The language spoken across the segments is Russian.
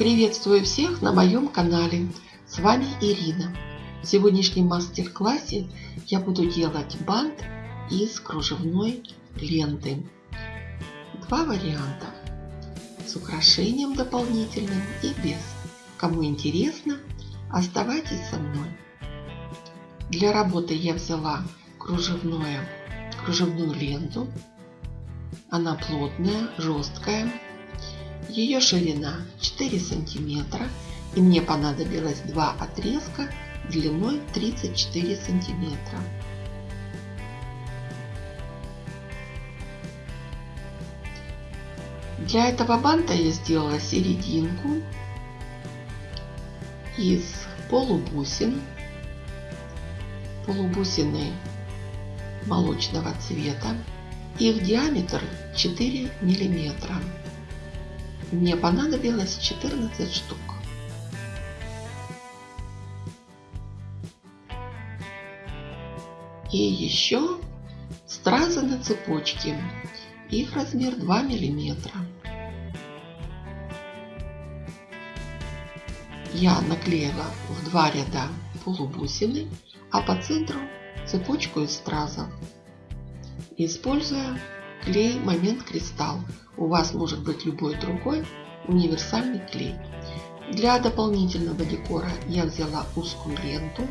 Приветствую всех на моем канале. С вами Ирина. В сегодняшнем мастер-классе я буду делать бант из кружевной ленты. Два варианта. С украшением дополнительным и без. Кому интересно, оставайтесь со мной. Для работы я взяла кружевную, кружевную ленту. Она плотная, жесткая, ее ширина 4 сантиметра и мне понадобилось два отрезка длиной 34 сантиметра. Для этого банта я сделала серединку из полубусин. Полубусины молочного цвета. Их диаметр 4 миллиметра. Мне понадобилось 14 штук. И еще стразы на цепочке. Их размер 2 миллиметра. Я наклеила в два ряда полубусины, а по центру цепочку из стразов. Используя клей Момент Кристалл у вас может быть любой другой универсальный клей. Для дополнительного декора я взяла узкую ленту.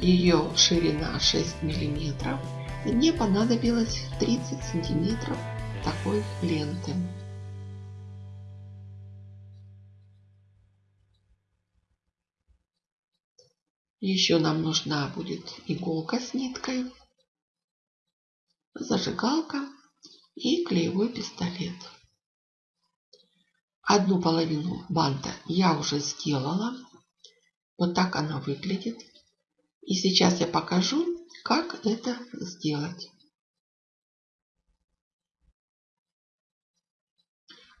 Ее ширина 6 мм. И мне понадобилось 30 сантиметров такой ленты. Еще нам нужна будет иголка с ниткой, зажигалка и клеевой пистолет. Одну половину банта я уже сделала. Вот так она выглядит. И сейчас я покажу, как это сделать.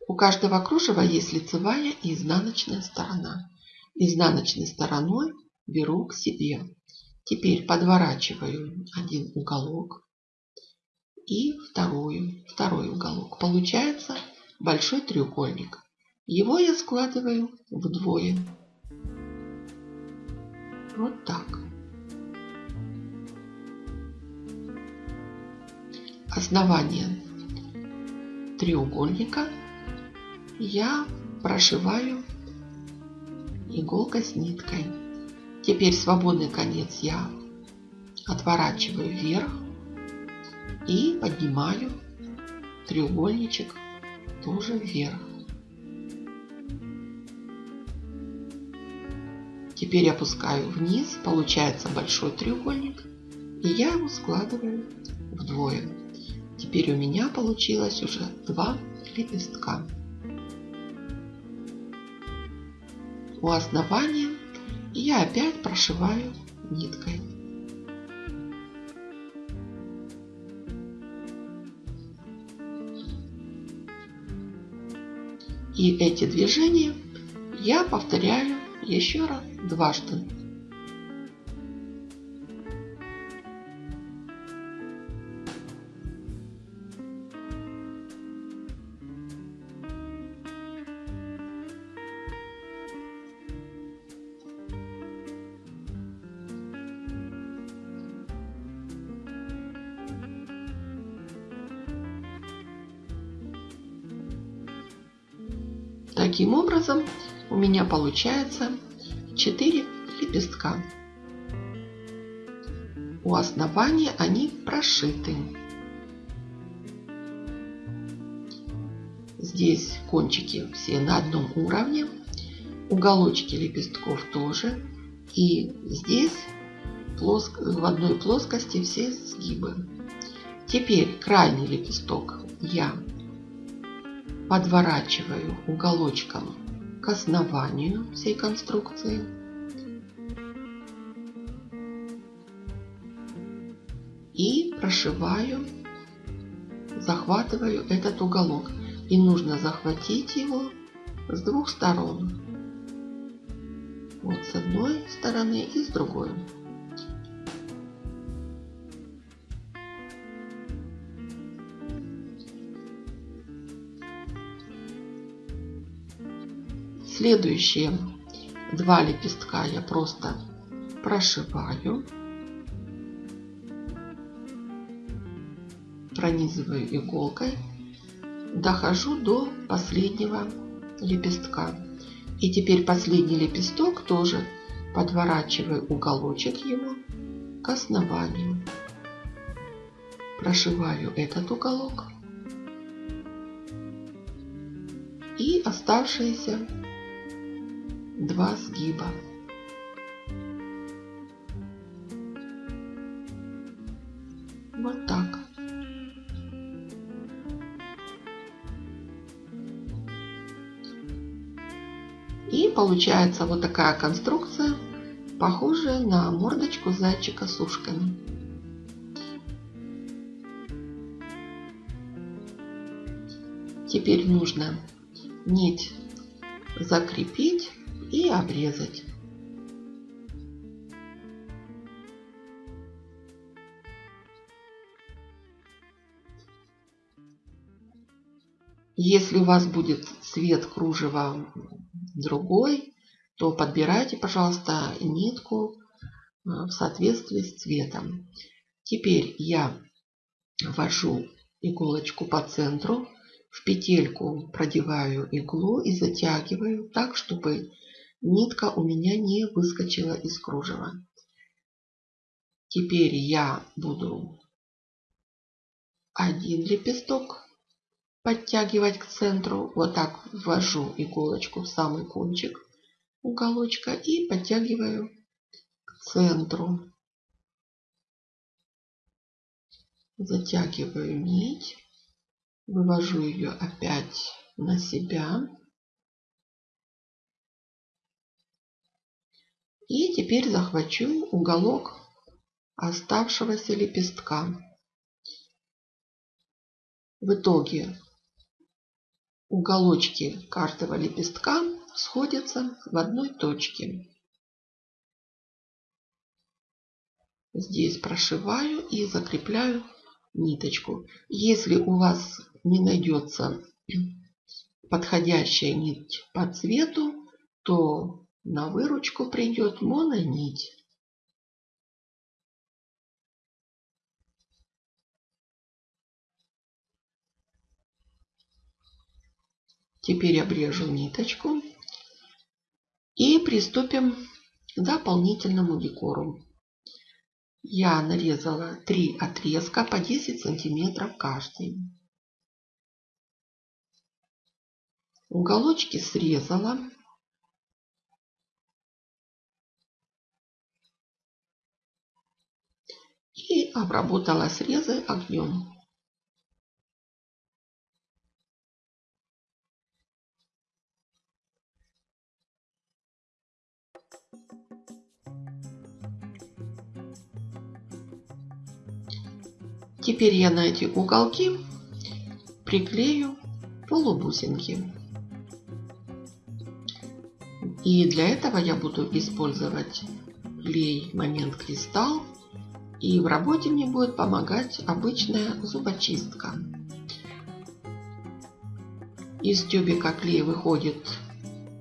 У каждого кружева есть лицевая и изнаночная сторона. Изнаночной стороной беру к себе. Теперь подворачиваю один уголок и вторую, второй уголок. Получается большой треугольник. Его я складываю вдвое. Вот так. Основание треугольника я прошиваю иголкой с ниткой. Теперь свободный конец я отворачиваю вверх и поднимаю треугольничек тоже вверх. Теперь опускаю вниз, получается большой треугольник, и я его складываю вдвое. Теперь у меня получилось уже два лепестка. У основания я опять прошиваю ниткой. И эти движения я повторяю еще раз дважды. Таким образом у меня получается 4 лепестка. У основания они прошиты. Здесь кончики все на одном уровне. Уголочки лепестков тоже. И здесь плоск... в одной плоскости все сгибы. Теперь крайний лепесток я подворачиваю уголочком к основанию всей конструкции. И прошиваю, захватываю этот уголок. И нужно захватить его с двух сторон. Вот с одной стороны и с другой. Следующие два лепестка я просто прошиваю. Пронизываю иголкой. Дохожу до последнего лепестка. И теперь последний лепесток тоже подворачиваю уголочек его к основанию. Прошиваю этот уголок. И оставшиеся два сгиба. Вот так. И получается вот такая конструкция, похожая на мордочку зайчика с ушками. Теперь нужно нить закрепить и обрезать. Если у вас будет цвет кружева другой, то подбирайте, пожалуйста, нитку э, в соответствии с цветом. Теперь я ввожу иголочку по центру, в петельку продеваю иглу и затягиваю так, чтобы нитка у меня не выскочила из кружева. Теперь я буду один лепесток подтягивать к центру. Вот так ввожу иголочку в самый кончик уголочка и подтягиваю к центру. Затягиваю нить, вывожу ее опять на себя. И теперь захвачу уголок оставшегося лепестка. В итоге уголочки каждого лепестка сходятся в одной точке. Здесь прошиваю и закрепляю ниточку. Если у вас не найдется подходящая нить по цвету, то на выручку придет мононить. Теперь обрежу ниточку и приступим к дополнительному декору. Я нарезала три отрезка по 10 сантиметров каждый. Уголочки срезала. И обработала срезы огнем. Теперь я на эти уголки приклею полубусинки. И для этого я буду использовать клей Момент Кристалл. И в работе мне будет помогать обычная зубочистка. Из тюбика клей выходит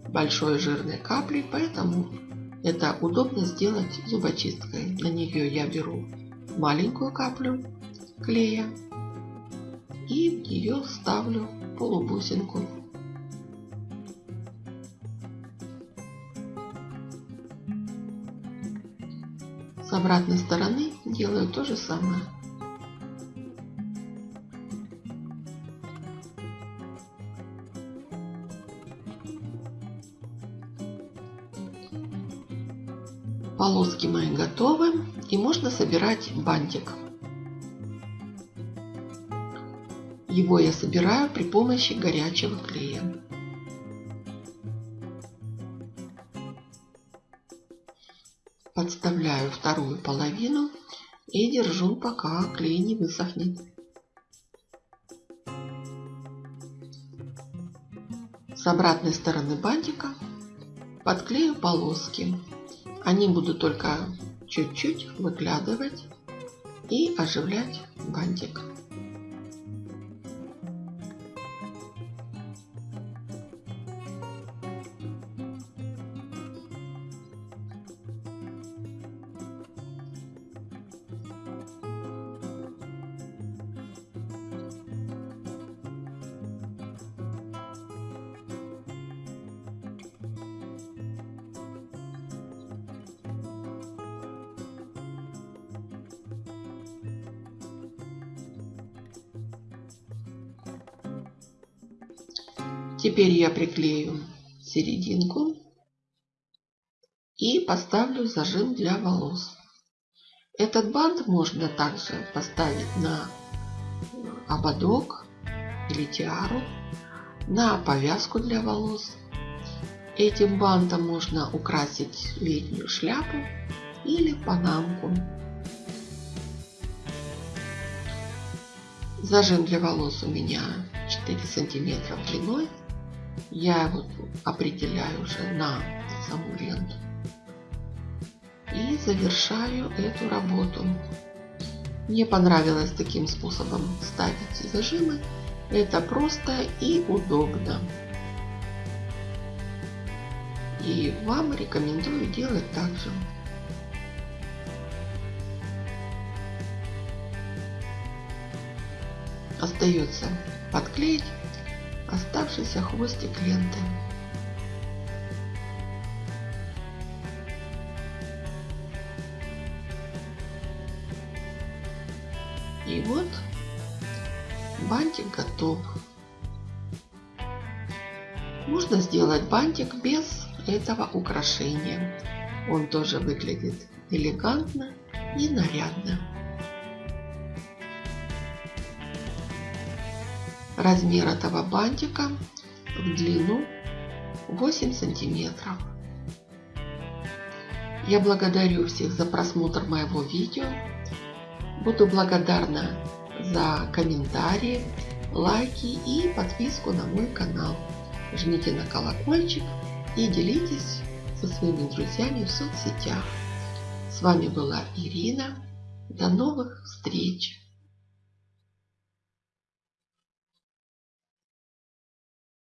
большой жирной капли, поэтому это удобно сделать зубочисткой. На нее я беру маленькую каплю клея и в нее ставлю полубусинку. С обратной стороны делаю то же самое. Полоски мои готовы и можно собирать бантик. Его я собираю при помощи горячего клея. Подставляю вторую половину и держу, пока клей не высохнет. С обратной стороны бантика подклею полоски. Они будут только чуть-чуть выглядывать и оживлять бантик. Теперь я приклею серединку и поставлю зажим для волос. Этот бант можно также поставить на ободок или тиару, на повязку для волос. Этим бантом можно украсить летнюю шляпу или панамку. Зажим для волос у меня 4 сантиметра длиной. Я его определяю уже на саму ленту. И завершаю эту работу. Мне понравилось таким способом ставить зажимы. Это просто и удобно. И вам рекомендую делать так же. Остается подклеить оставшийся хвостик ленты. И вот бантик готов. Можно сделать бантик без этого украшения. Он тоже выглядит элегантно и нарядно. Размер этого бантика в длину 8 сантиметров. Я благодарю всех за просмотр моего видео. Буду благодарна за комментарии, лайки и подписку на мой канал. Жмите на колокольчик и делитесь со своими друзьями в соцсетях. С вами была Ирина. До новых встреч!